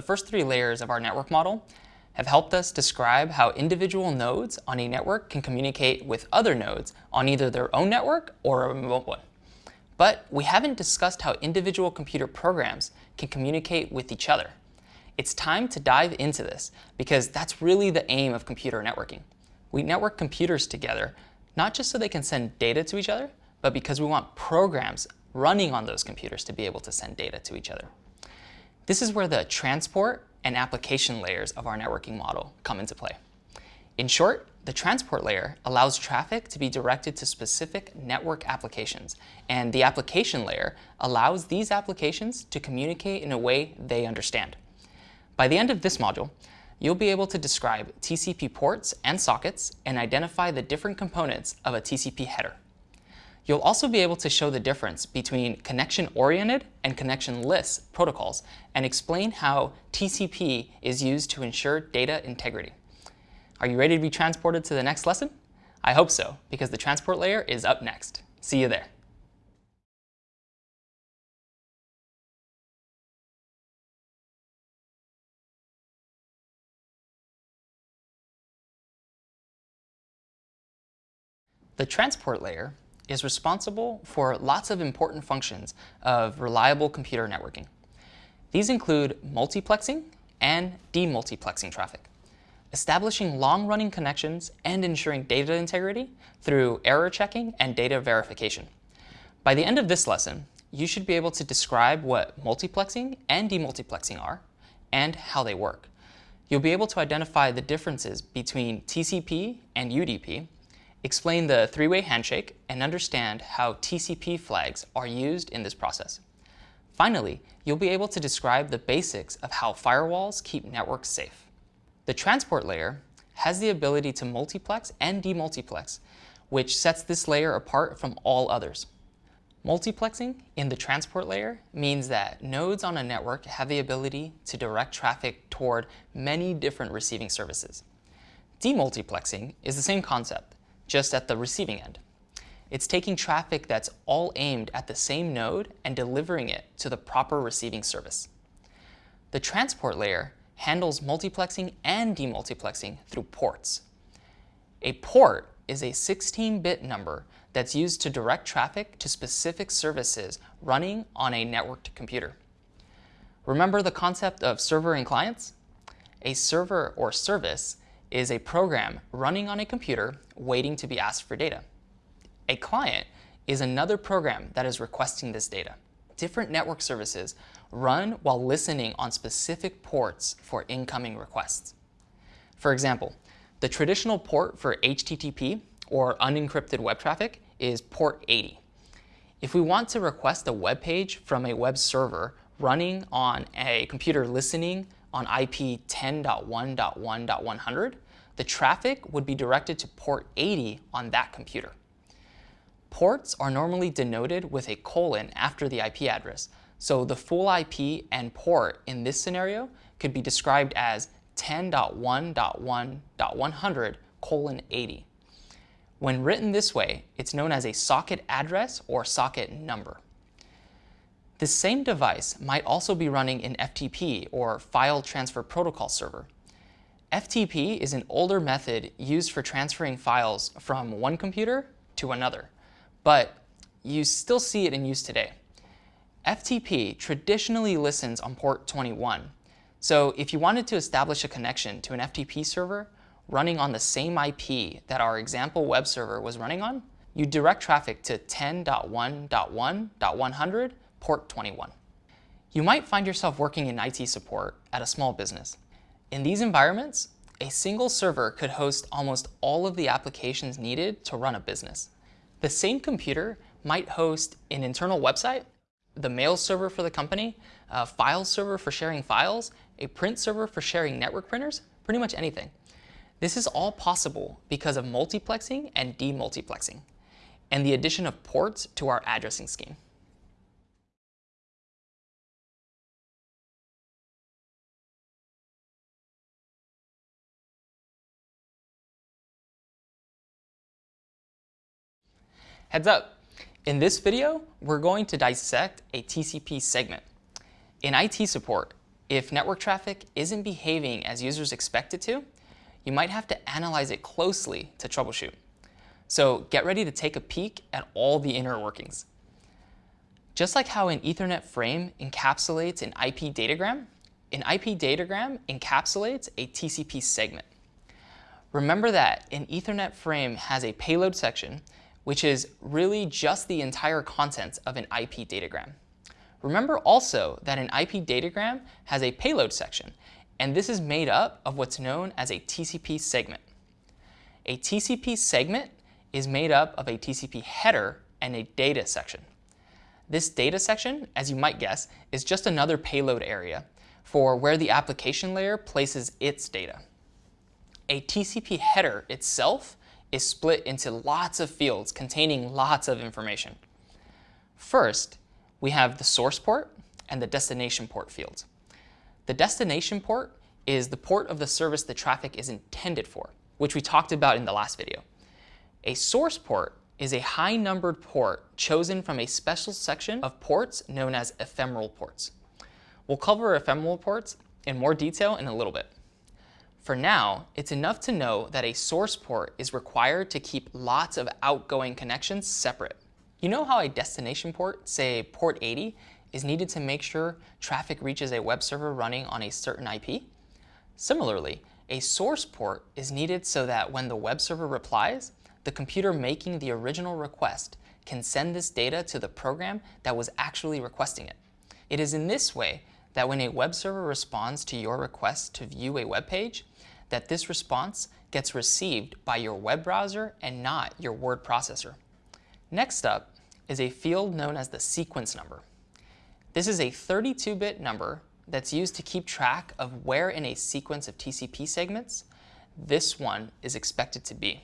the first three layers of our network model have helped us describe how individual nodes on a network can communicate with other nodes on either their own network or a remote one. But we haven't discussed how individual computer programs can communicate with each other. It's time to dive into this because that's really the aim of computer networking. We network computers together, not just so they can send data to each other, but because we want programs running on those computers to be able to send data to each other. This is where the transport and application layers of our networking model come into play. In short, the transport layer allows traffic to be directed to specific network applications, and the application layer allows these applications to communicate in a way they understand. By the end of this module, you'll be able to describe TCP ports and sockets and identify the different components of a TCP header. You'll also be able to show the difference between connection-oriented and connection-less protocols and explain how TCP is used to ensure data integrity. Are you ready to be transported to the next lesson? I hope so, because the transport layer is up next. See you there. The transport layer is responsible for lots of important functions of reliable computer networking. These include multiplexing and demultiplexing traffic, establishing long-running connections and ensuring data integrity through error checking and data verification. By the end of this lesson, you should be able to describe what multiplexing and demultiplexing are and how they work. You'll be able to identify the differences between TCP and UDP explain the three-way handshake, and understand how TCP flags are used in this process. Finally, you'll be able to describe the basics of how firewalls keep networks safe. The transport layer has the ability to multiplex and demultiplex, which sets this layer apart from all others. Multiplexing in the transport layer means that nodes on a network have the ability to direct traffic toward many different receiving services. Demultiplexing is the same concept, just at the receiving end. It's taking traffic that's all aimed at the same node and delivering it to the proper receiving service. The transport layer handles multiplexing and demultiplexing through ports. A port is a 16-bit number that's used to direct traffic to specific services running on a networked computer. Remember the concept of server and clients? A server or service is a program running on a computer waiting to be asked for data. A client is another program that is requesting this data. Different network services run while listening on specific ports for incoming requests. For example, the traditional port for HTTP or unencrypted web traffic is port 80. If we want to request a web page from a web server running on a computer listening on IP 10.1.1.100, the traffic would be directed to port 80 on that computer. Ports are normally denoted with a colon after the IP address, so the full IP and port in this scenario could be described as 10.1.1.100 colon 80. When written this way, it's known as a socket address or socket number. This same device might also be running an FTP or File Transfer Protocol server. FTP is an older method used for transferring files from one computer to another, but you still see it in use today. FTP traditionally listens on port 21, so if you wanted to establish a connection to an FTP server running on the same IP that our example web server was running on, you direct traffic to 10.1.1.100 port 21. You might find yourself working in IT support at a small business. In these environments, a single server could host almost all of the applications needed to run a business. The same computer might host an internal website, the mail server for the company, a file server for sharing files, a print server for sharing network printers, pretty much anything. This is all possible because of multiplexing and demultiplexing, and the addition of ports to our addressing scheme. Heads up, in this video, we're going to dissect a TCP segment. In IT support, if network traffic isn't behaving as users expect it to, you might have to analyze it closely to troubleshoot. So get ready to take a peek at all the inner workings. Just like how an Ethernet frame encapsulates an IP datagram, an IP datagram encapsulates a TCP segment. Remember that an Ethernet frame has a payload section, which is really just the entire contents of an IP datagram. Remember also that an IP datagram has a payload section, and this is made up of what's known as a TCP segment. A TCP segment is made up of a TCP header and a data section. This data section, as you might guess, is just another payload area for where the application layer places its data. A TCP header itself is split into lots of fields containing lots of information. First, we have the source port and the destination port fields. The destination port is the port of the service the traffic is intended for, which we talked about in the last video. A source port is a high-numbered port chosen from a special section of ports known as ephemeral ports. We'll cover ephemeral ports in more detail in a little bit. For now, it's enough to know that a source port is required to keep lots of outgoing connections separate. You know how a destination port, say port 80, is needed to make sure traffic reaches a web server running on a certain IP? Similarly, a source port is needed so that when the web server replies, the computer making the original request can send this data to the program that was actually requesting it. It is in this way that when a web server responds to your request to view a web page, that this response gets received by your web browser and not your word processor. Next up is a field known as the sequence number. This is a 32-bit number that's used to keep track of where in a sequence of TCP segments this one is expected to be.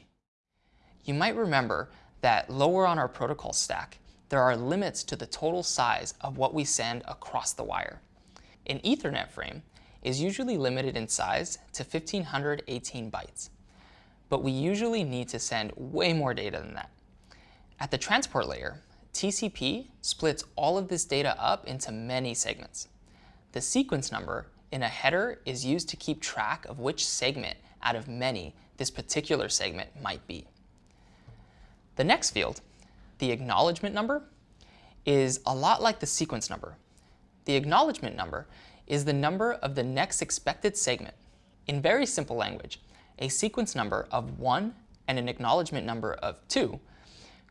You might remember that lower on our protocol stack, there are limits to the total size of what we send across the wire. An Ethernet frame is usually limited in size to 1518 bytes, but we usually need to send way more data than that. At the transport layer, TCP splits all of this data up into many segments. The sequence number in a header is used to keep track of which segment out of many this particular segment might be. The next field, the acknowledgement number, is a lot like the sequence number. The acknowledgement number is the number of the next expected segment. In very simple language, a sequence number of 1 and an acknowledgement number of 2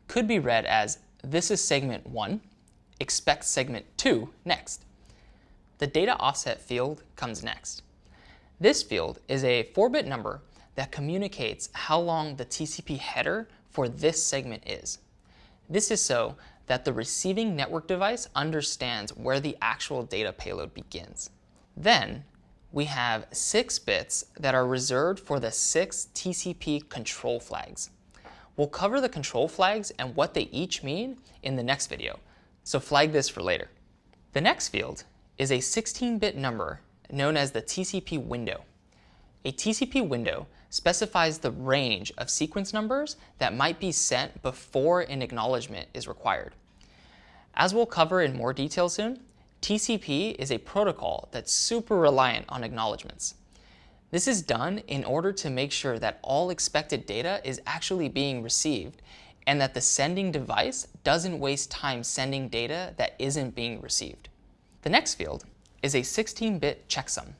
could be read as this is segment 1, expect segment 2 next. The data offset field comes next. This field is a 4-bit number that communicates how long the TCP header for this segment is. This is so that the receiving network device understands where the actual data payload begins. Then, we have six bits that are reserved for the six TCP control flags. We'll cover the control flags and what they each mean in the next video, so flag this for later. The next field is a 16-bit number known as the TCP window. A TCP window specifies the range of sequence numbers that might be sent before an acknowledgement is required. As we'll cover in more detail soon, TCP is a protocol that's super reliant on acknowledgements. This is done in order to make sure that all expected data is actually being received and that the sending device doesn't waste time sending data that isn't being received. The next field is a 16-bit checksum.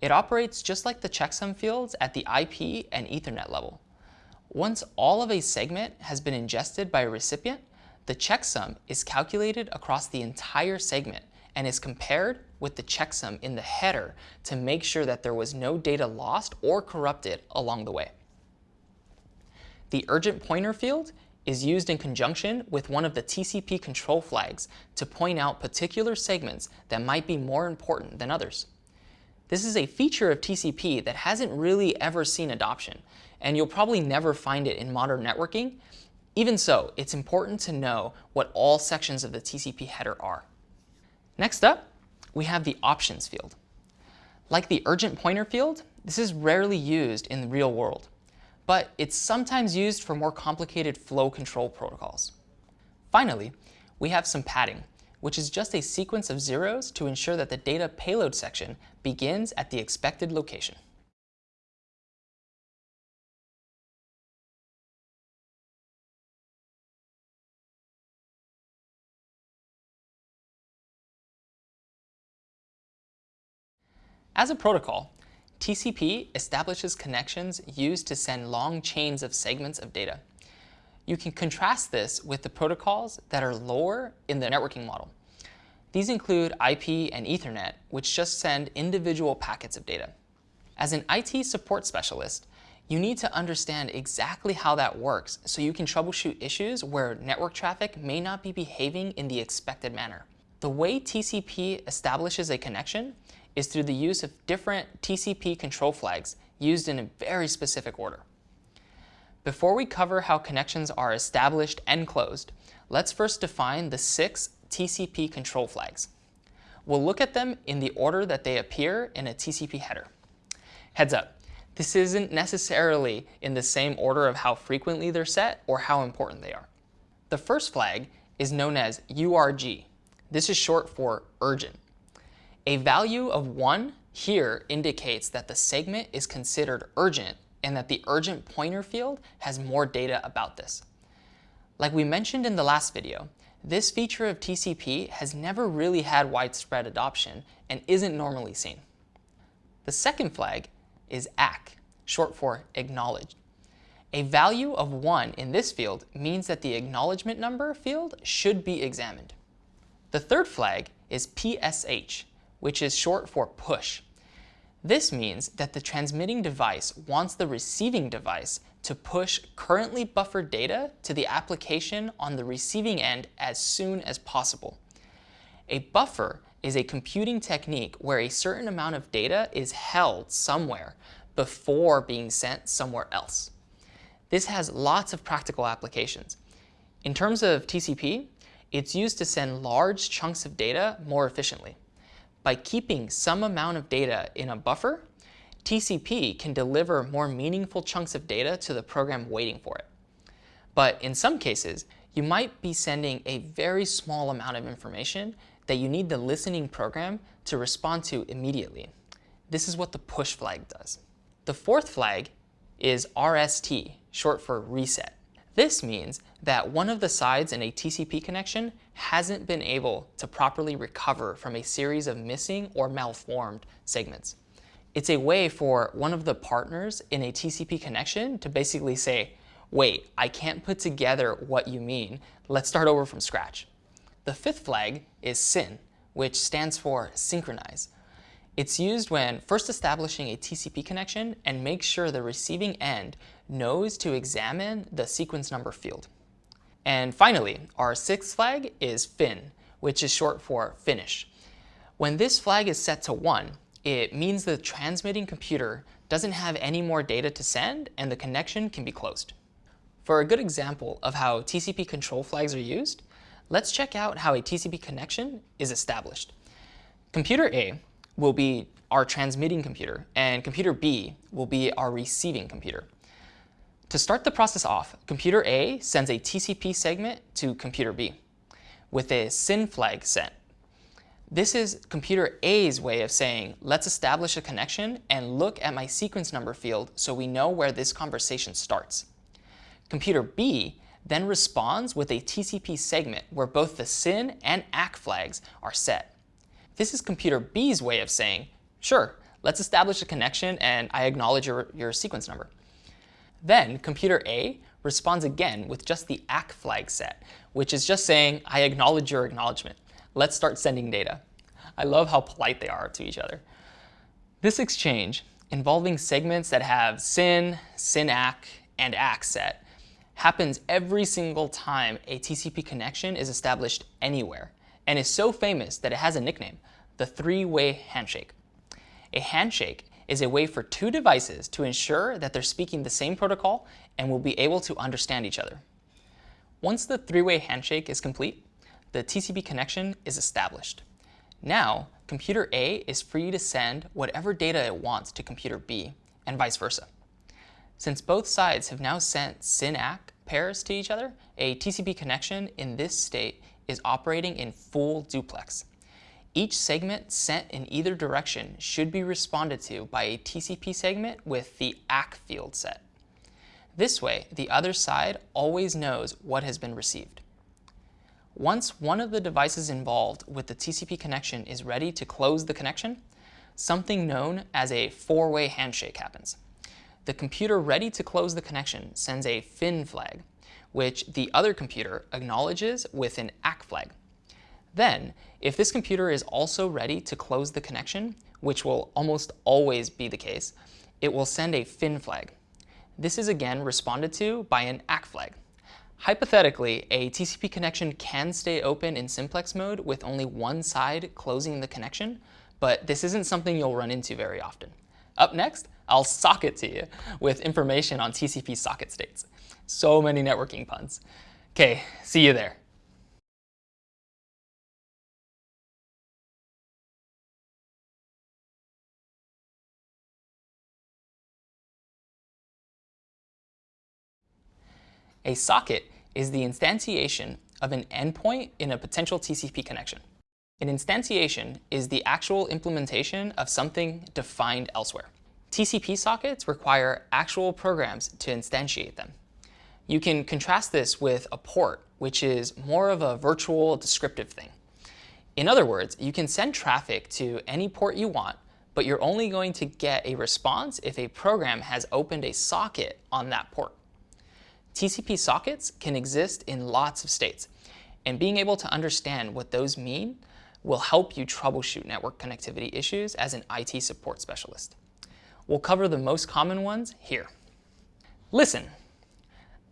It operates just like the checksum fields at the IP and Ethernet level. Once all of a segment has been ingested by a recipient, the checksum is calculated across the entire segment and is compared with the checksum in the header to make sure that there was no data lost or corrupted along the way. The urgent pointer field is used in conjunction with one of the TCP control flags to point out particular segments that might be more important than others. This is a feature of TCP that hasn't really ever seen adoption, and you'll probably never find it in modern networking. Even so, it's important to know what all sections of the TCP header are. Next up, we have the options field. Like the urgent pointer field, this is rarely used in the real world, but it's sometimes used for more complicated flow control protocols. Finally, we have some padding, which is just a sequence of zeros to ensure that the data payload section begins at the expected location. As a protocol, TCP establishes connections used to send long chains of segments of data. You can contrast this with the protocols that are lower in the networking model. These include IP and Ethernet, which just send individual packets of data. As an IT support specialist, you need to understand exactly how that works so you can troubleshoot issues where network traffic may not be behaving in the expected manner. The way TCP establishes a connection is through the use of different TCP control flags used in a very specific order. Before we cover how connections are established and closed, let's first define the six TCP control flags. We'll look at them in the order that they appear in a TCP header. Heads up, this isn't necessarily in the same order of how frequently they're set or how important they are. The first flag is known as URG. This is short for urgent. A value of 1 here indicates that the segment is considered urgent and that the urgent pointer field has more data about this. Like we mentioned in the last video, this feature of TCP has never really had widespread adoption and isn't normally seen. The second flag is ACK, short for acknowledged. A value of 1 in this field means that the acknowledgement number field should be examined. The third flag is PSH, which is short for push. This means that the transmitting device wants the receiving device to push currently buffered data to the application on the receiving end as soon as possible. A buffer is a computing technique where a certain amount of data is held somewhere before being sent somewhere else. This has lots of practical applications. In terms of TCP, it's used to send large chunks of data more efficiently. By keeping some amount of data in a buffer, TCP can deliver more meaningful chunks of data to the program waiting for it. But in some cases, you might be sending a very small amount of information that you need the listening program to respond to immediately. This is what the push flag does. The fourth flag is RST, short for reset. This means that one of the sides in a TCP connection hasn't been able to properly recover from a series of missing or malformed segments. It's a way for one of the partners in a TCP connection to basically say, wait, I can't put together what you mean. Let's start over from scratch. The fifth flag is SYN, which stands for synchronize. It's used when first establishing a TCP connection and make sure the receiving end knows to examine the sequence number field. And finally, our sixth flag is fin, which is short for finish. When this flag is set to 1, it means the transmitting computer doesn't have any more data to send and the connection can be closed. For a good example of how TCP control flags are used, let's check out how a TCP connection is established. Computer A will be our transmitting computer, and computer B will be our receiving computer. To start the process off, computer A sends a TCP segment to computer B with a SYN flag set. This is computer A's way of saying, let's establish a connection and look at my sequence number field so we know where this conversation starts. Computer B then responds with a TCP segment where both the SYN and ACK flags are set. This is computer B's way of saying, sure, let's establish a connection and I acknowledge your, your sequence number. Then computer A responds again with just the ACK flag set, which is just saying, I acknowledge your acknowledgement. Let's start sending data. I love how polite they are to each other. This exchange, involving segments that have SYN, SYN-ACK, and ACK set, happens every single time a TCP connection is established anywhere and is so famous that it has a nickname, the three-way handshake. A handshake is a way for two devices to ensure that they're speaking the same protocol and will be able to understand each other. Once the three-way handshake is complete, the TCP connection is established. Now, computer A is free to send whatever data it wants to computer B, and vice versa. Since both sides have now sent SYN-ACK pairs to each other, a TCP connection in this state is operating in full duplex. Each segment sent in either direction should be responded to by a TCP segment with the ACK field set. This way, the other side always knows what has been received. Once one of the devices involved with the TCP connection is ready to close the connection, something known as a four-way handshake happens. The computer ready to close the connection sends a FIN flag, which the other computer acknowledges with an ACK flag. Then, if this computer is also ready to close the connection, which will almost always be the case, it will send a FIN flag. This is again responded to by an ACK flag. Hypothetically, a TCP connection can stay open in simplex mode with only one side closing the connection, but this isn't something you'll run into very often. Up next, I'll socket to you with information on TCP socket states. So many networking puns. Okay, see you there. A socket is the instantiation of an endpoint in a potential TCP connection. An instantiation is the actual implementation of something defined elsewhere. TCP sockets require actual programs to instantiate them. You can contrast this with a port, which is more of a virtual descriptive thing. In other words, you can send traffic to any port you want, but you're only going to get a response if a program has opened a socket on that port. TCP sockets can exist in lots of states, and being able to understand what those mean will help you troubleshoot network connectivity issues as an IT support specialist. We'll cover the most common ones here. Listen.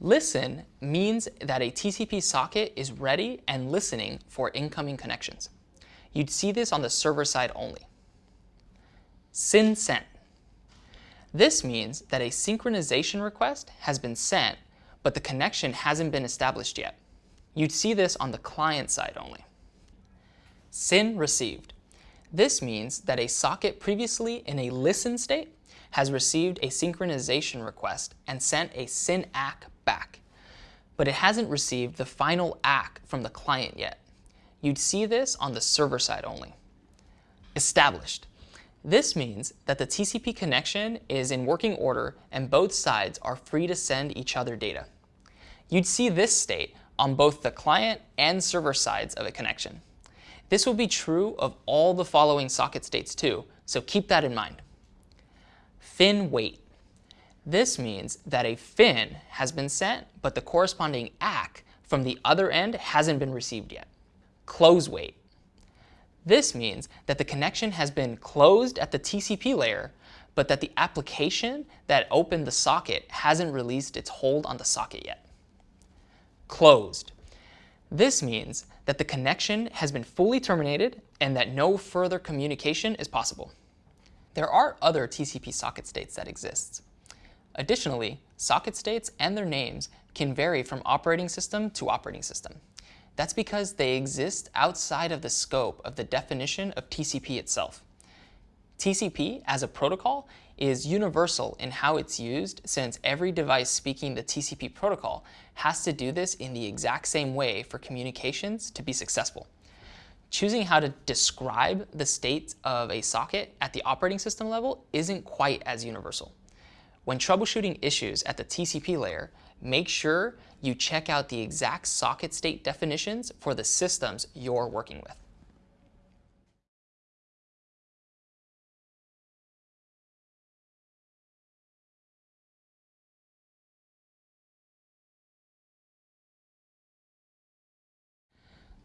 Listen means that a TCP socket is ready and listening for incoming connections. You'd see this on the server side only. SYN sent. This means that a synchronization request has been sent but the connection hasn't been established yet. You'd see this on the client side only. SYN received. This means that a socket previously in a listen state has received a synchronization request and sent a SYN ACK back, but it hasn't received the final ACK from the client yet. You'd see this on the server side only. Established. This means that the TCP connection is in working order and both sides are free to send each other data. You'd see this state on both the client and server sides of a connection. This will be true of all the following socket states too, so keep that in mind. FIN wait. This means that a FIN has been sent, but the corresponding ACK from the other end hasn't been received yet. Close wait. This means that the connection has been closed at the TCP layer, but that the application that opened the socket hasn't released its hold on the socket yet. Closed. This means that the connection has been fully terminated and that no further communication is possible. There are other TCP socket states that exist. Additionally, socket states and their names can vary from operating system to operating system. That's because they exist outside of the scope of the definition of TCP itself. TCP as a protocol is universal in how it's used since every device speaking the TCP protocol has to do this in the exact same way for communications to be successful. Choosing how to describe the state of a socket at the operating system level isn't quite as universal. When troubleshooting issues at the TCP layer, make sure you check out the exact socket state definitions for the systems you're working with.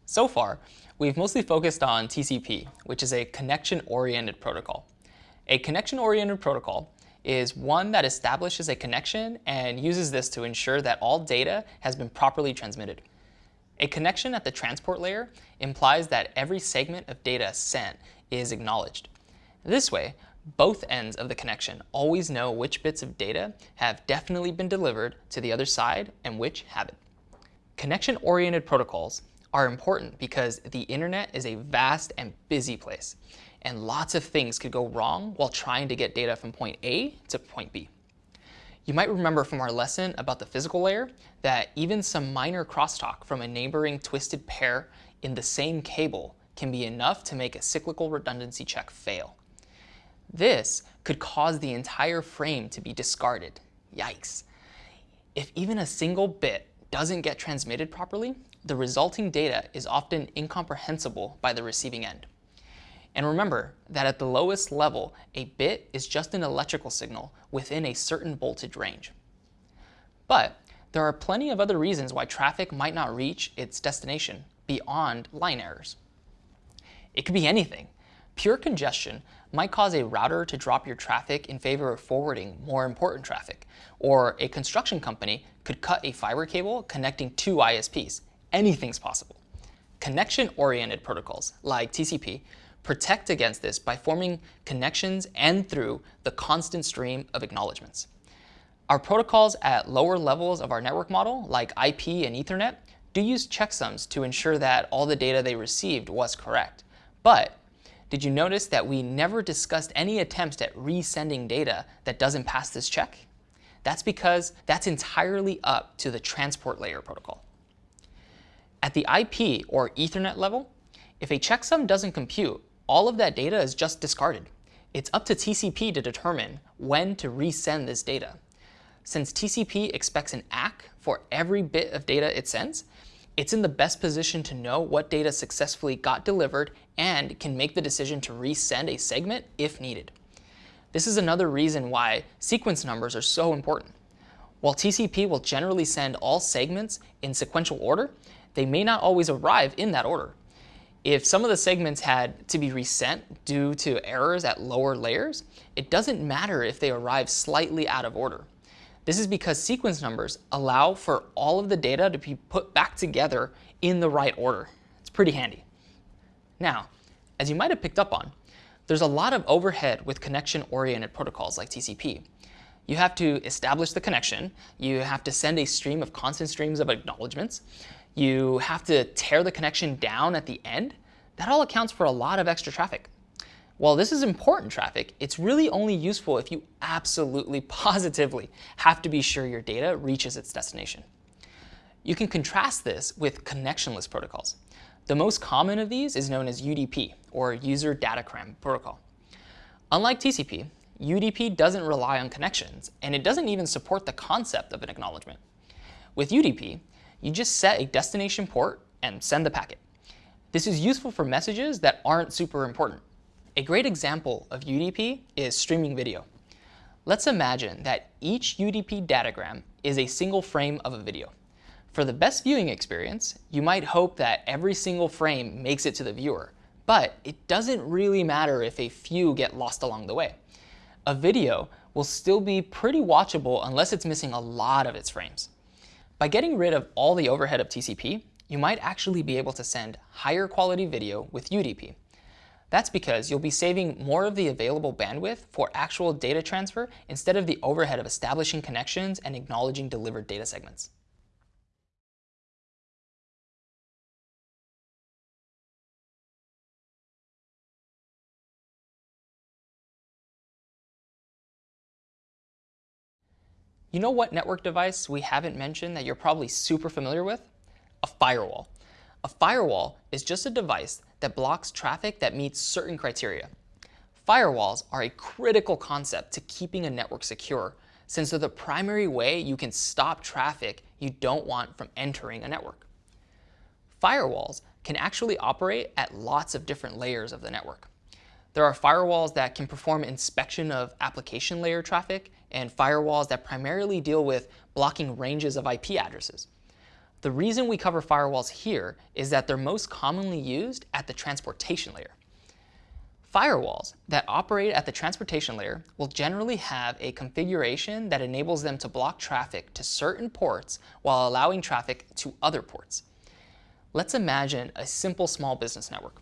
So far, we've mostly focused on TCP, which is a connection-oriented protocol. A connection-oriented protocol is one that establishes a connection and uses this to ensure that all data has been properly transmitted. A connection at the transport layer implies that every segment of data sent is acknowledged. This way, both ends of the connection always know which bits of data have definitely been delivered to the other side and which haven't. Connection-oriented protocols are important because the internet is a vast and busy place and lots of things could go wrong while trying to get data from point A to point B. You might remember from our lesson about the physical layer that even some minor crosstalk from a neighboring twisted pair in the same cable can be enough to make a cyclical redundancy check fail. This could cause the entire frame to be discarded. Yikes. If even a single bit doesn't get transmitted properly, the resulting data is often incomprehensible by the receiving end. And remember that at the lowest level, a bit is just an electrical signal within a certain voltage range. But there are plenty of other reasons why traffic might not reach its destination beyond line errors. It could be anything. Pure congestion might cause a router to drop your traffic in favor of forwarding more important traffic, or a construction company could cut a fiber cable connecting two ISPs. Anything's possible. Connection-oriented protocols, like TCP, protect against this by forming connections and through the constant stream of acknowledgements. Our protocols at lower levels of our network model, like IP and Ethernet, do use checksums to ensure that all the data they received was correct. But did you notice that we never discussed any attempts at resending data that doesn't pass this check? That's because that's entirely up to the transport layer protocol. At the IP or Ethernet level, if a checksum doesn't compute, all of that data is just discarded. It's up to TCP to determine when to resend this data. Since TCP expects an ACK for every bit of data it sends, it's in the best position to know what data successfully got delivered and can make the decision to resend a segment if needed. This is another reason why sequence numbers are so important. While TCP will generally send all segments in sequential order, they may not always arrive in that order. If some of the segments had to be resent due to errors at lower layers, it doesn't matter if they arrive slightly out of order. This is because sequence numbers allow for all of the data to be put back together in the right order. It's pretty handy. Now, as you might have picked up on, there's a lot of overhead with connection-oriented protocols like TCP. You have to establish the connection, you have to send a stream of constant streams of acknowledgements, you have to tear the connection down at the end. That all accounts for a lot of extra traffic. While this is important traffic, it's really only useful if you absolutely positively have to be sure your data reaches its destination. You can contrast this with connectionless protocols. The most common of these is known as UDP, or User Datagram Protocol. Unlike TCP, UDP doesn't rely on connections, and it doesn't even support the concept of an acknowledgement. With UDP, you just set a destination port and send the packet. This is useful for messages that aren't super important. A great example of UDP is streaming video. Let's imagine that each UDP datagram is a single frame of a video. For the best viewing experience, you might hope that every single frame makes it to the viewer, but it doesn't really matter if a few get lost along the way. A video will still be pretty watchable unless it's missing a lot of its frames. By getting rid of all the overhead of TCP, you might actually be able to send higher quality video with UDP. That's because you'll be saving more of the available bandwidth for actual data transfer instead of the overhead of establishing connections and acknowledging delivered data segments. You know what network device we haven't mentioned that you're probably super familiar with? A firewall. A firewall is just a device that blocks traffic that meets certain criteria. Firewalls are a critical concept to keeping a network secure since they're the primary way you can stop traffic you don't want from entering a network. Firewalls can actually operate at lots of different layers of the network. There are firewalls that can perform inspection of application layer traffic and firewalls that primarily deal with blocking ranges of IP addresses. The reason we cover firewalls here is that they're most commonly used at the transportation layer. Firewalls that operate at the transportation layer will generally have a configuration that enables them to block traffic to certain ports while allowing traffic to other ports. Let's imagine a simple small business network.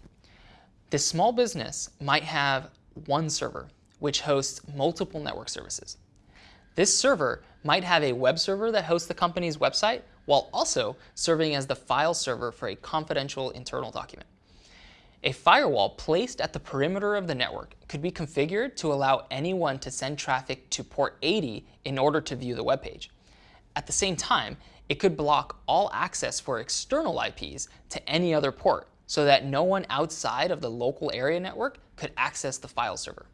This small business might have one server, which hosts multiple network services. This server might have a web server that hosts the company's website while also serving as the file server for a confidential internal document. A firewall placed at the perimeter of the network could be configured to allow anyone to send traffic to port 80 in order to view the web page. At the same time, it could block all access for external IPs to any other port so that no one outside of the local area network could access the file server.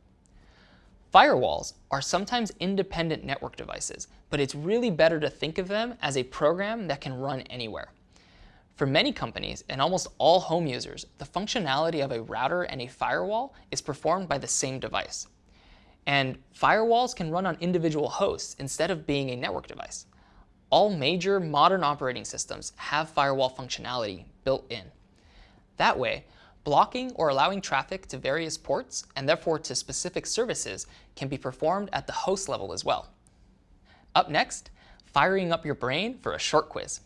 Firewalls are sometimes independent network devices, but it's really better to think of them as a program that can run anywhere. For many companies and almost all home users, the functionality of a router and a firewall is performed by the same device. And firewalls can run on individual hosts instead of being a network device. All major modern operating systems have firewall functionality built in. That way, blocking or allowing traffic to various ports and therefore to specific services can be performed at the host level as well. Up next, firing up your brain for a short quiz.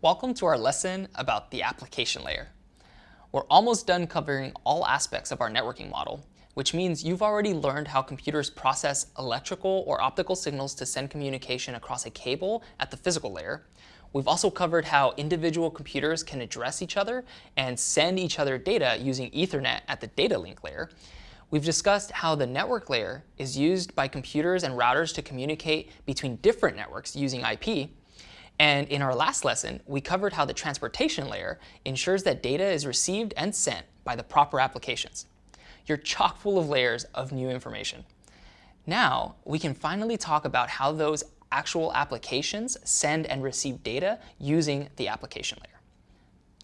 Welcome to our lesson about the application layer. We're almost done covering all aspects of our networking model, which means you've already learned how computers process electrical or optical signals to send communication across a cable at the physical layer. We've also covered how individual computers can address each other and send each other data using Ethernet at the data link layer. We've discussed how the network layer is used by computers and routers to communicate between different networks using IP, and in our last lesson, we covered how the transportation layer ensures that data is received and sent by the proper applications. You're chock full of layers of new information. Now, we can finally talk about how those actual applications send and receive data using the application layer.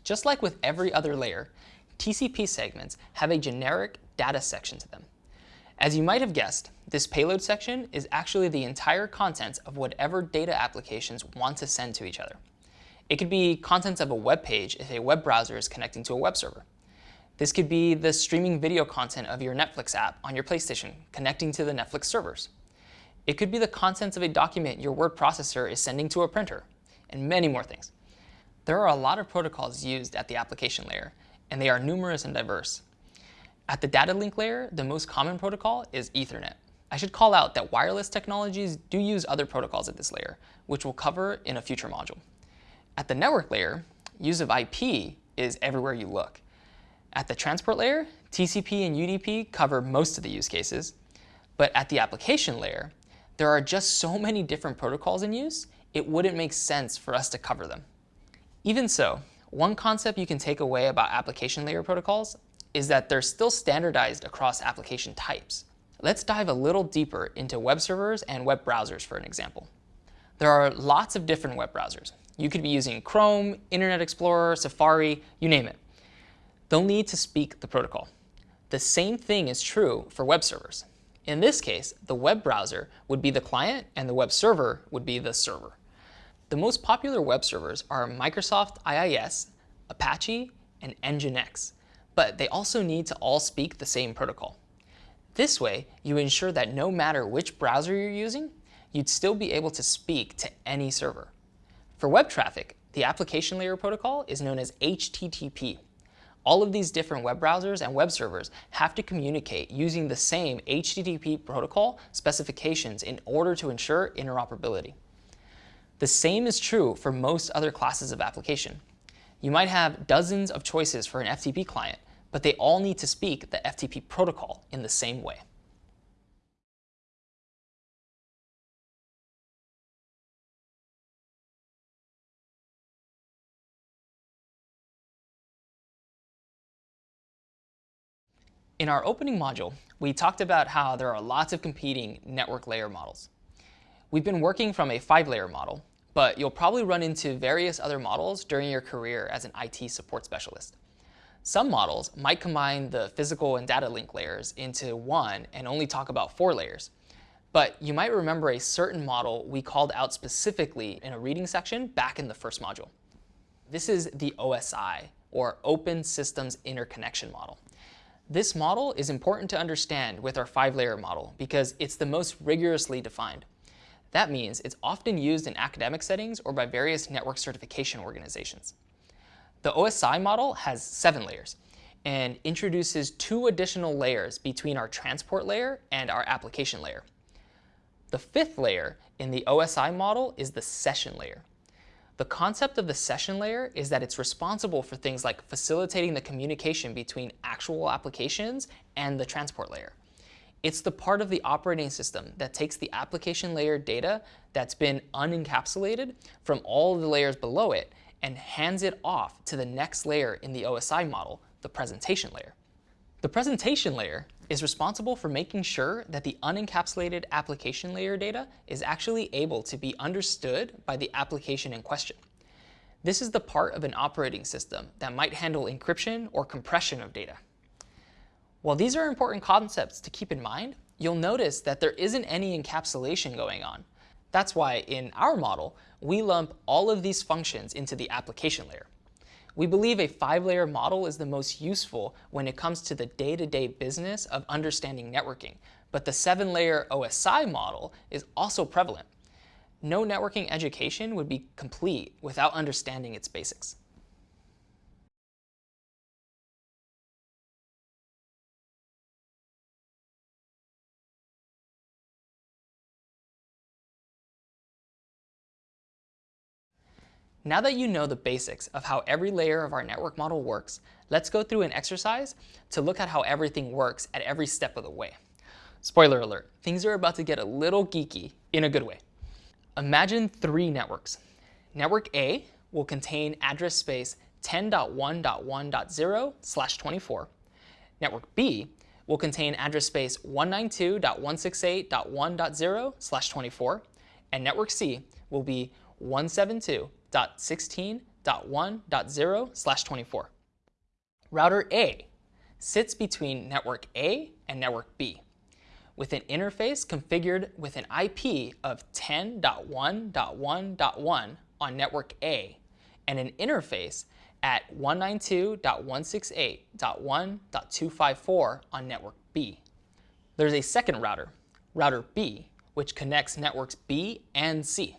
Just like with every other layer, TCP segments have a generic data section to them. As you might have guessed, this payload section is actually the entire contents of whatever data applications want to send to each other. It could be contents of a web page if a web browser is connecting to a web server. This could be the streaming video content of your Netflix app on your PlayStation connecting to the Netflix servers. It could be the contents of a document your word processor is sending to a printer, and many more things. There are a lot of protocols used at the application layer, and they are numerous and diverse. At the data link layer, the most common protocol is Ethernet. I should call out that wireless technologies do use other protocols at this layer, which we'll cover in a future module. At the network layer, use of IP is everywhere you look. At the transport layer, TCP and UDP cover most of the use cases. But at the application layer, there are just so many different protocols in use, it wouldn't make sense for us to cover them. Even so, one concept you can take away about application layer protocols is that they're still standardized across application types. Let's dive a little deeper into web servers and web browsers for an example. There are lots of different web browsers. You could be using Chrome, Internet Explorer, Safari, you name it. They'll need to speak the protocol. The same thing is true for web servers. In this case, the web browser would be the client and the web server would be the server. The most popular web servers are Microsoft IIS, Apache, and Nginx but they also need to all speak the same protocol. This way, you ensure that no matter which browser you're using, you'd still be able to speak to any server. For web traffic, the application layer protocol is known as HTTP. All of these different web browsers and web servers have to communicate using the same HTTP protocol specifications in order to ensure interoperability. The same is true for most other classes of application. You might have dozens of choices for an FTP client, but they all need to speak the FTP protocol in the same way. In our opening module, we talked about how there are lots of competing network layer models. We've been working from a five-layer model, but you'll probably run into various other models during your career as an IT support specialist. Some models might combine the physical and data link layers into one and only talk about four layers. But you might remember a certain model we called out specifically in a reading section back in the first module. This is the OSI, or Open Systems Interconnection Model. This model is important to understand with our five-layer model because it's the most rigorously defined. That means it's often used in academic settings or by various network certification organizations. The OSI model has seven layers, and introduces two additional layers between our transport layer and our application layer. The fifth layer in the OSI model is the session layer. The concept of the session layer is that it's responsible for things like facilitating the communication between actual applications and the transport layer. It's the part of the operating system that takes the application layer data that's been unencapsulated from all the layers below it and hands it off to the next layer in the OSI model, the presentation layer. The presentation layer is responsible for making sure that the unencapsulated application layer data is actually able to be understood by the application in question. This is the part of an operating system that might handle encryption or compression of data. While these are important concepts to keep in mind, you'll notice that there isn't any encapsulation going on. That's why in our model, we lump all of these functions into the application layer. We believe a five-layer model is the most useful when it comes to the day-to-day -day business of understanding networking, but the seven-layer OSI model is also prevalent. No networking education would be complete without understanding its basics. Now that you know the basics of how every layer of our network model works, let's go through an exercise to look at how everything works at every step of the way. Spoiler alert, things are about to get a little geeky in a good way. Imagine three networks. Network A will contain address space 10.1.1.0 slash 24. Network B will contain address space 192.168.1.0 slash 24. And network C will be 172 192.16.1.0 slash 24. Router A sits between network A and network B with an interface configured with an IP of 10.1.1.1 on network A and an interface at 192.168.1.254 on network B. There's a second router, router B, which connects networks B and C.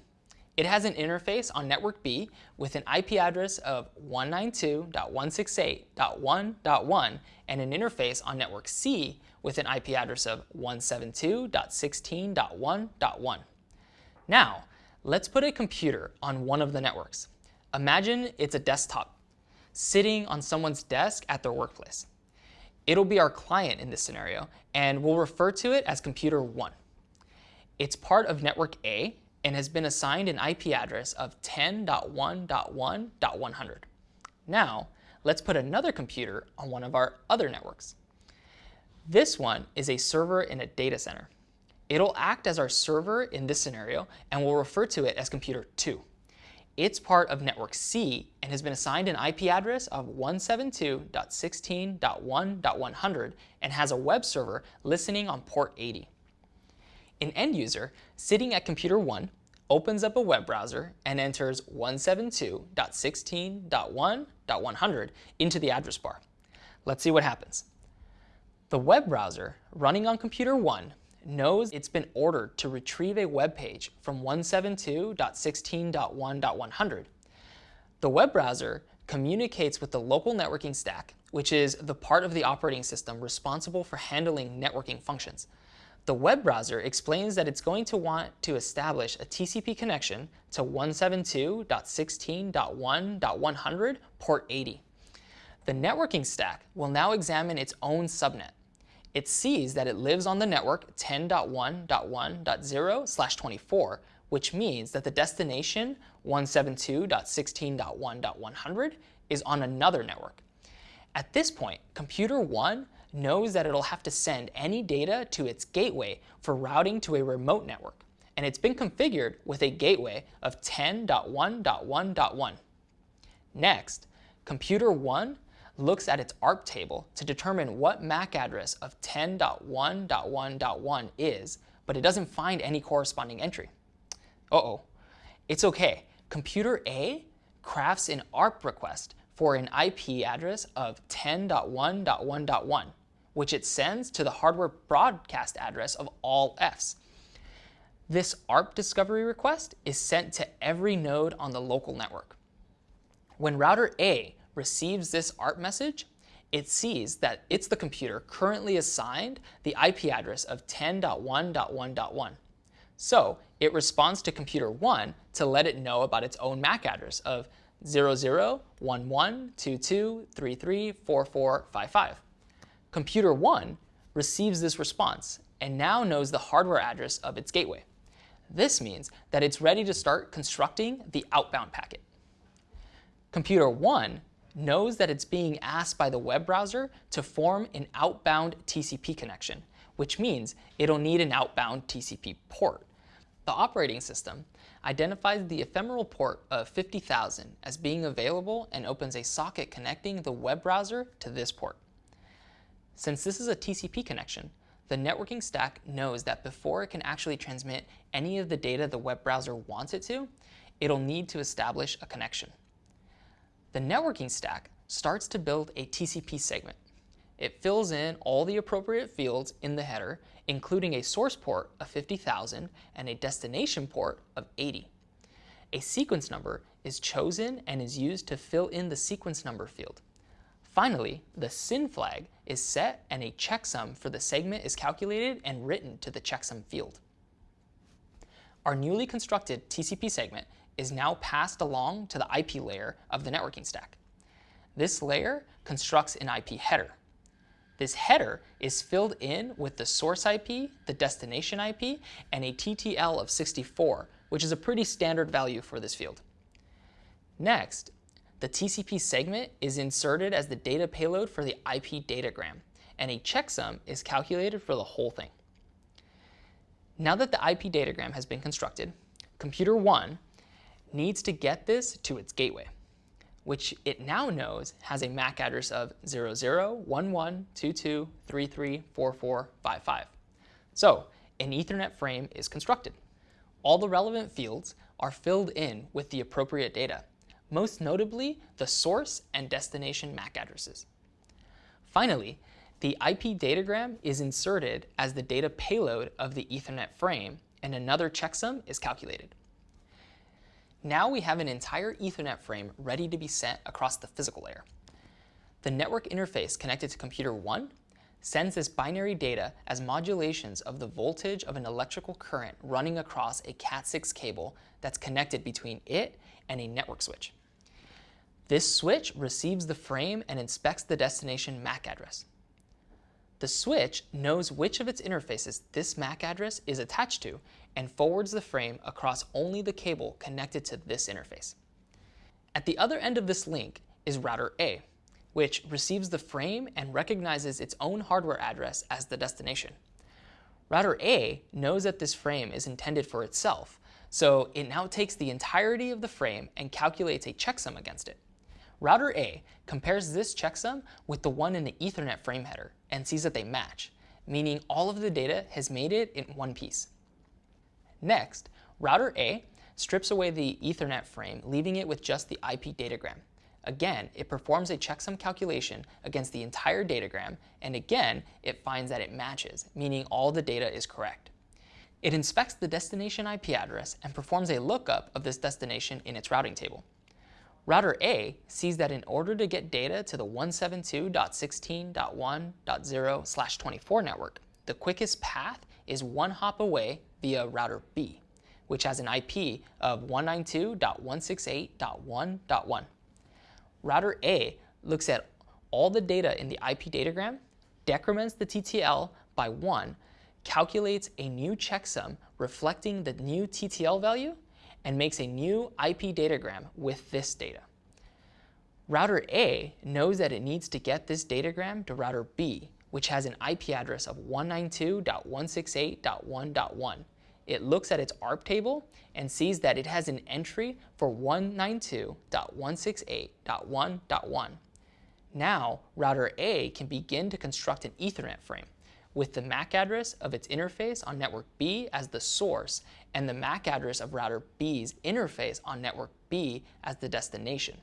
It has an interface on network B with an IP address of 192.168.1.1 and an interface on network C with an IP address of 172.16.1.1. Now, let's put a computer on one of the networks. Imagine it's a desktop sitting on someone's desk at their workplace. It'll be our client in this scenario, and we'll refer to it as computer 1. It's part of network A, and has been assigned an IP address of 10.1.1.100. Now, let's put another computer on one of our other networks. This one is a server in a data center. It'll act as our server in this scenario, and we'll refer to it as computer 2. It's part of network C and has been assigned an IP address of 172.16.1.100 and has a web server listening on port 80. An end user sitting at computer 1 opens up a web browser and enters 172.16.1.100 into the address bar. Let's see what happens. The web browser running on computer 1 knows it's been ordered to retrieve a web page from 172.16.1.100. The web browser communicates with the local networking stack, which is the part of the operating system responsible for handling networking functions. The web browser explains that it's going to want to establish a TCP connection to 172.16.1.100 port 80. The networking stack will now examine its own subnet. It sees that it lives on the network 10.1.1.0 24, which means that the destination 172.16.1.100 is on another network. At this point, computer 1 knows that it'll have to send any data to its gateway for routing to a remote network, and it's been configured with a gateway of 10.1.1.1. Next, computer 1 looks at its ARP table to determine what MAC address of 10.1.1.1 is, but it doesn't find any corresponding entry. Uh-oh. It's okay. Computer A crafts an ARP request for an IP address of 10.1.1.1 which it sends to the hardware broadcast address of all Fs. This ARP discovery request is sent to every node on the local network. When router A receives this ARP message, it sees that it's the computer currently assigned the IP address of 10.1.1.1. So it responds to computer 1 to let it know about its own MAC address of 001122334455. Computer 1 receives this response and now knows the hardware address of its gateway. This means that it's ready to start constructing the outbound packet. Computer 1 knows that it's being asked by the web browser to form an outbound TCP connection, which means it'll need an outbound TCP port. The operating system identifies the ephemeral port of 50,000 as being available and opens a socket connecting the web browser to this port. Since this is a TCP connection, the networking stack knows that before it can actually transmit any of the data the web browser wants it to, it'll need to establish a connection. The networking stack starts to build a TCP segment. It fills in all the appropriate fields in the header, including a source port of 50,000 and a destination port of 80. A sequence number is chosen and is used to fill in the sequence number field. Finally, the SYN flag is set and a checksum for the segment is calculated and written to the checksum field. Our newly constructed TCP segment is now passed along to the IP layer of the networking stack. This layer constructs an IP header. This header is filled in with the source IP, the destination IP, and a TTL of 64, which is a pretty standard value for this field. Next, the TCP segment is inserted as the data payload for the IP datagram, and a checksum is calculated for the whole thing. Now that the IP datagram has been constructed, computer 1 needs to get this to its gateway, which it now knows has a MAC address of 001122334455. So an Ethernet frame is constructed. All the relevant fields are filled in with the appropriate data, most notably the source and destination MAC addresses. Finally, the IP datagram is inserted as the data payload of the Ethernet frame, and another checksum is calculated. Now we have an entire Ethernet frame ready to be sent across the physical layer. The network interface connected to computer 1 sends this binary data as modulations of the voltage of an electrical current running across a Cat6 cable that's connected between it and a network switch. This switch receives the frame and inspects the destination MAC address. The switch knows which of its interfaces this MAC address is attached to and forwards the frame across only the cable connected to this interface. At the other end of this link is router A, which receives the frame and recognizes its own hardware address as the destination. Router A knows that this frame is intended for itself, so it now takes the entirety of the frame and calculates a checksum against it. Router A compares this checksum with the one in the Ethernet frame header and sees that they match, meaning all of the data has made it in one piece. Next, router A strips away the Ethernet frame, leaving it with just the IP datagram. Again, it performs a checksum calculation against the entire datagram, and again, it finds that it matches, meaning all the data is correct. It inspects the destination IP address and performs a lookup of this destination in its routing table. Router A sees that in order to get data to the 172.16.1.0/24 network, the quickest path is one hop away via router B, which has an IP of 192.168.1.1. Router A looks at all the data in the IP datagram, decrements the TTL by 1, calculates a new checksum reflecting the new TTL value, and makes a new IP datagram with this data. Router A knows that it needs to get this datagram to router B, which has an IP address of 192.168.1.1. It looks at its ARP table and sees that it has an entry for 192.168.1.1. Now, router A can begin to construct an Ethernet frame with the MAC address of its interface on network B as the source and the MAC address of router B's interface on network B as the destination.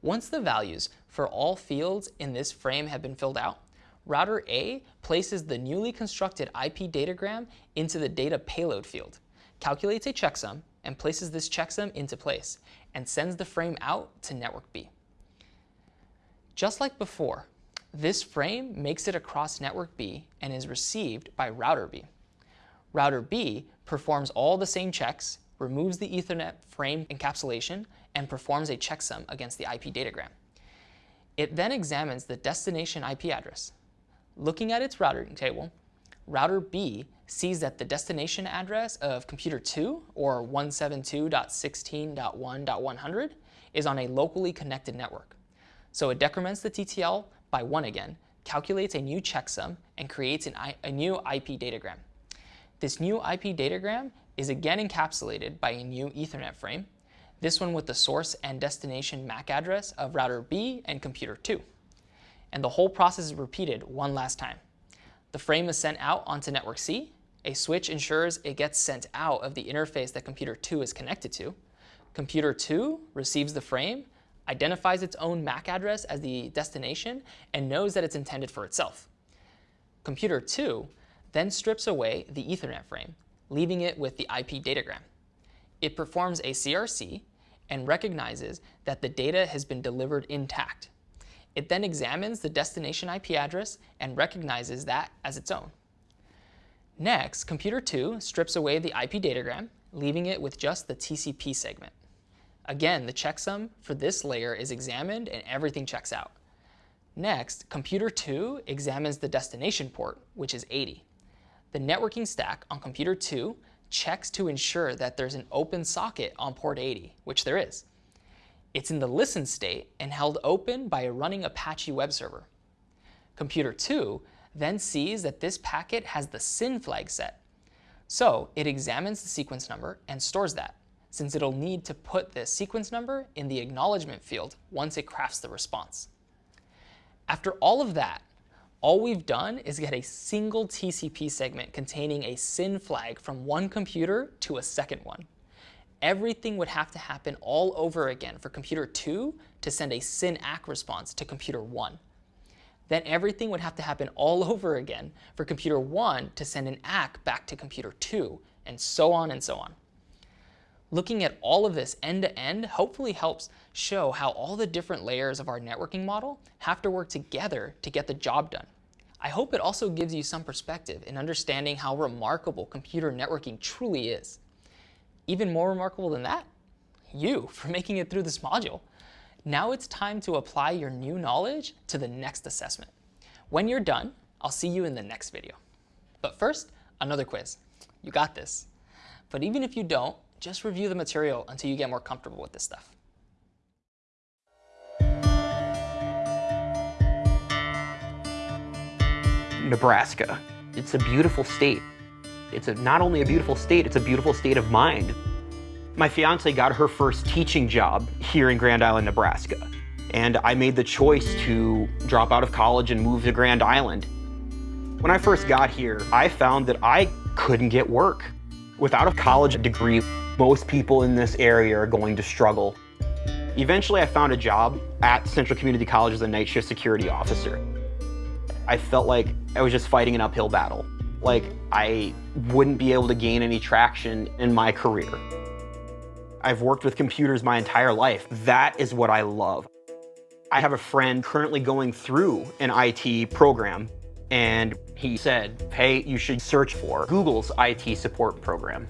Once the values for all fields in this frame have been filled out, router A places the newly constructed IP datagram into the data payload field, calculates a checksum, and places this checksum into place, and sends the frame out to network B. Just like before, This frame makes it across network B and is received by router B. Router B performs all the same checks, removes the Ethernet frame encapsulation, and performs a checksum against the IP datagram. It then examines the destination IP address. Looking at its routing table, router B sees that the destination address of computer 2, or 172.16.1.100, is on a locally connected network. So it decrements the TTL by 1 again, calculates a new checksum, and creates a new IP datagram. This new IP datagram is again encapsulated by a new Ethernet frame, this one with the source and destination MAC address of router B and computer 2. And the whole process is repeated one last time. The frame is sent out onto network C, a switch ensures it gets sent out of the interface that computer 2 is connected to. Computer 2 receives the frame, identifies its own MAC address as the destination, and knows that it's intended for itself. Computer 2 then strips away the Ethernet frame, leaving it with the IP datagram. It performs a CRC and recognizes that the data has been delivered intact. It then examines the destination IP address and recognizes that as its own. Next, computer 2 strips away the IP datagram, leaving it with just the TCP segment. Again, the checksum for this layer is examined and everything checks out. Next, computer 2 examines the destination port, which is 80. The networking stack on computer 2 checks to ensure that there's an open socket on port 80, which there is. It's in the listen state and held open by a running Apache web server. Computer 2 then sees that this packet has the SYN flag set. So it examines the sequence number and stores that, since it'll need to put the sequence number in the acknowledgement field once it crafts the response. After all of that, all we've done is get a single TCP segment containing a SYN flag from one computer to a second one. Everything would have to happen all over again for computer 2 to send a SYN ACK response to computer 1 then everything would have to happen all over again for computer 1 to send an ACK back to computer 2, and so on and so on. Looking at all of this end-to-end hopefully helps show how all the different layers of our networking model have to work together to get the job done. I hope it also gives you some perspective in understanding how remarkable computer networking truly is. Even more remarkable than that, you for making it through this module. Now it's time to apply your new knowledge to the next assessment. When you're done, I'll see you in the next video. But first, another quiz. You got this. But even if you don't, just review the material until you get more comfortable with this stuff. Nebraska. It's a beautiful state. It's a, not only a beautiful state, it's a beautiful state of mind. My fiance got her first teaching job here in Grand Island, Nebraska. And I made the choice to drop out of college and move to Grand Island. When I first got here, I found that I couldn't get work. Without a college degree, most people in this area are going to struggle. Eventually, I found a job at Central Community College as a night shift security officer. I felt like I was just fighting an uphill battle. Like I wouldn't be able to gain any traction in my career. I've worked with computers my entire life. That is what I love. I have a friend currently going through an IT program and he said, hey, you should search for Google's IT support program.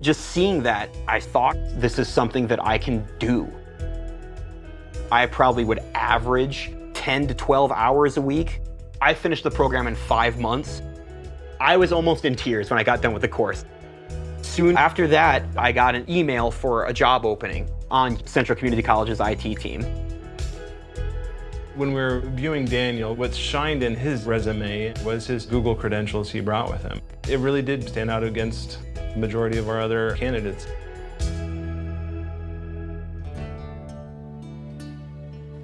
Just seeing that, I thought this is something that I can do. I probably would average 10 to 12 hours a week. I finished the program in five months. I was almost in tears when I got done with the course. Soon after that, I got an email for a job opening on Central Community College's IT team. When we were viewing Daniel, what shined in his resume was his Google credentials he brought with him. It really did stand out against majority of our other candidates.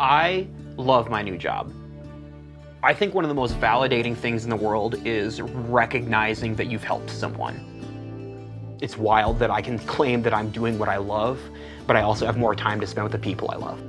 I love my new job. I think one of the most validating things in the world is recognizing that you've helped someone. It's wild that I can claim that I'm doing what I love, but I also have more time to spend with the people I love.